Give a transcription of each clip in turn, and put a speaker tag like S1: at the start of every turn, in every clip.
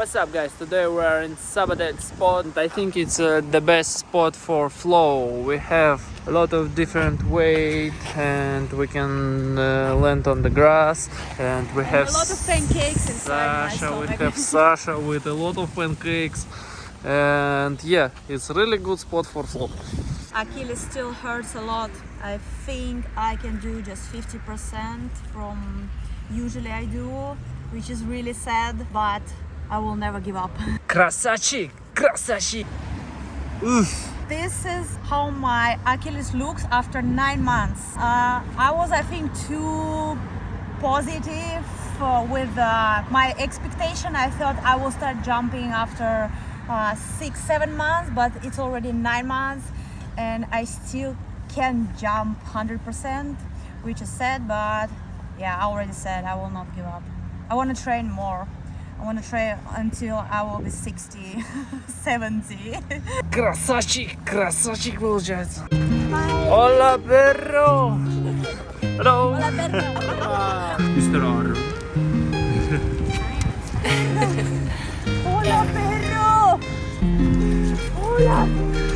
S1: What's up guys? Today we are in Sabadet spot. I think it's uh, the best spot for flow. We have a lot of different weight and we can uh, land on the grass and we have
S2: a lot of pancakes inside
S1: Sasha, we have Sasha with a lot of pancakes and yeah, it's really good spot for flow.
S2: Achilles still hurts a lot. I think I can do just 50% from usually I do, which is really sad, but I will never give up.
S1: Красавчик! Красавчик!
S2: This is how my Achilles looks after nine months. Uh, I was, I think, too positive uh, with uh, my expectation. I thought I will start jumping after uh, six, seven months, but it's already nine months, and I still can jump 100%, which is sad. But yeah, I already said I will not give up. I want to train more. I want to train until I will be 60, 70.
S1: Красавчик! Красавчик получается! Hola perro! Hello!
S2: Hola, perro.
S1: Mr. Aaron.
S2: Hola, perro. Hola.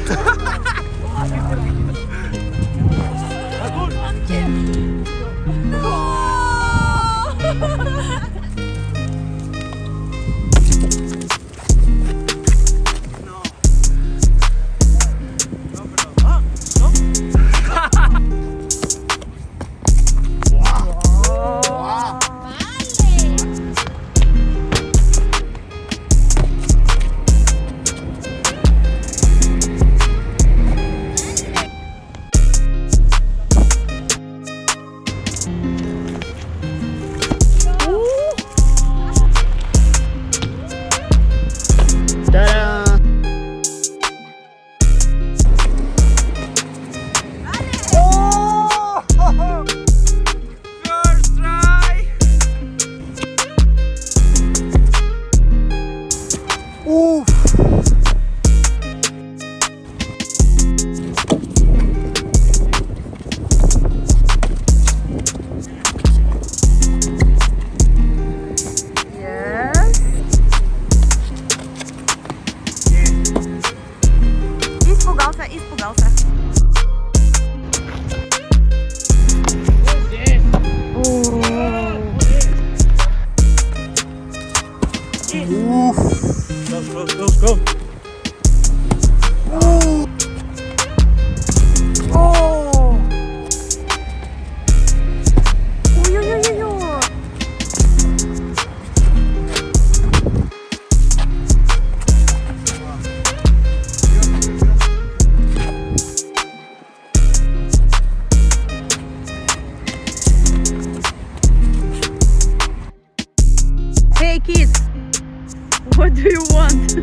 S2: Do you want?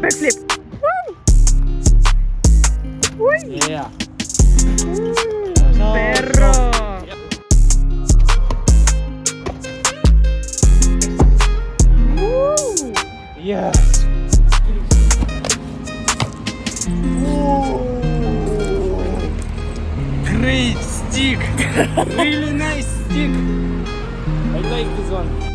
S2: Backflip. Woo!
S1: Yeah.
S2: Perro. Woo!
S1: Yes. Great stick. really nice stick. I like this one.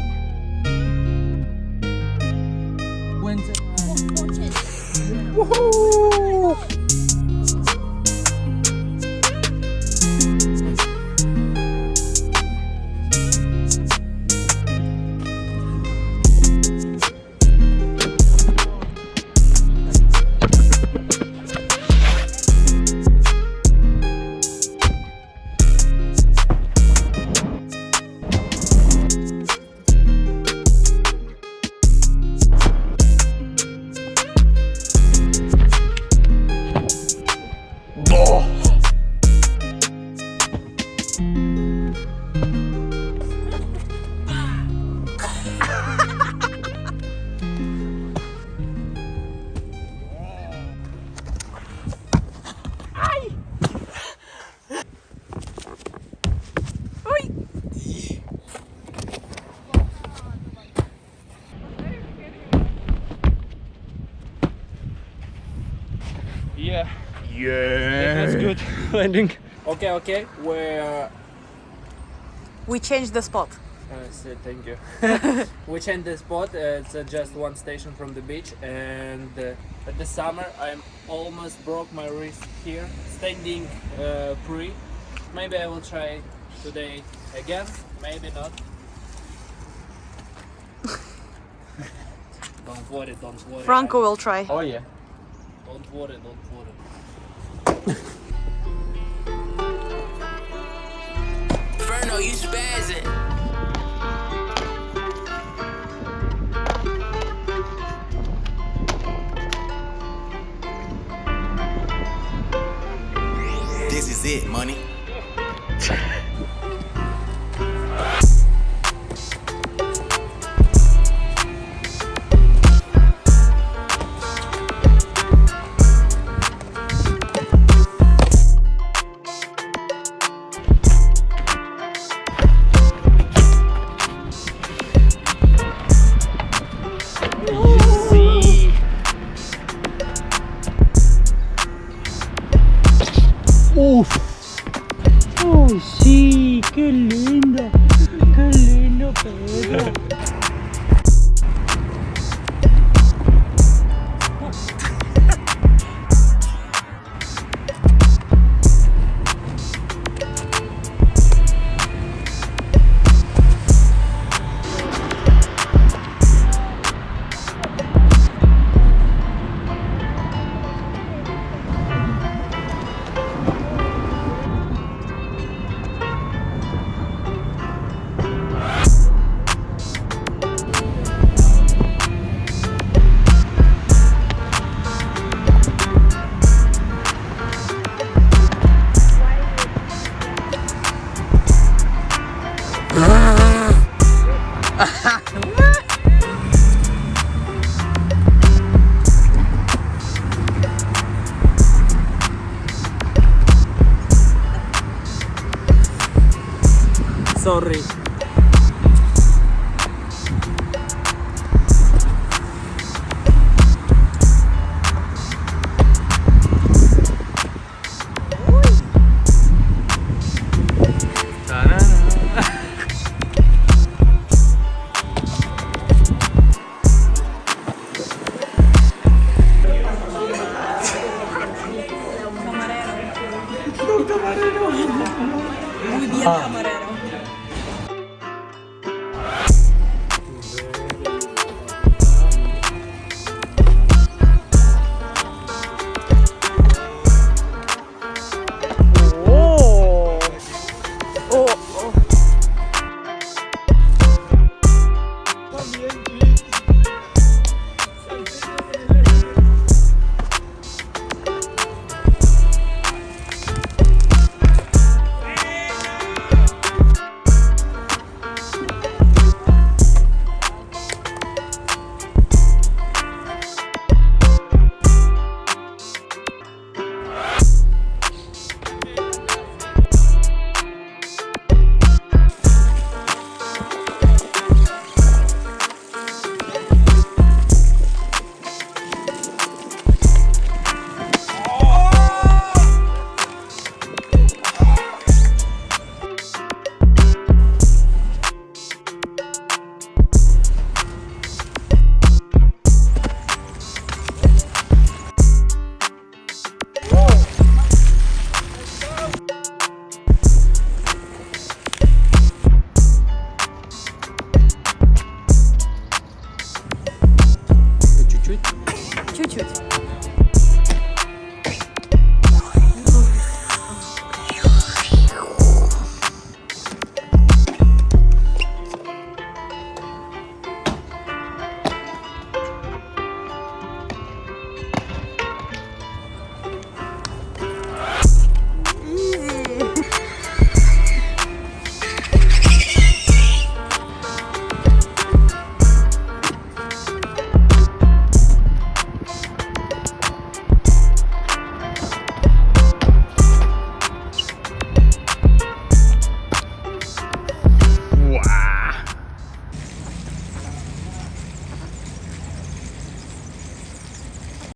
S1: Woohoo! Yeah,
S3: Yeah.
S1: it was good landing. Okay, okay, we're
S2: We changed the spot.
S1: I said thank you. we changed the spot. Uh, it's uh, just one station from the beach, and uh, at the summer I almost broke my wrist here, standing uh, pre. Maybe I will try today again. Maybe not. don't worry, don't worry.
S2: Franco will try.
S1: Oh yeah. Don't worry, don't worry.
S4: Inferno, you spazzing.
S5: This is it, money.
S3: Oh, sí, qué lindo. Qué lindo, Pedro.
S1: Sorry.
S2: Muy bien, camarero.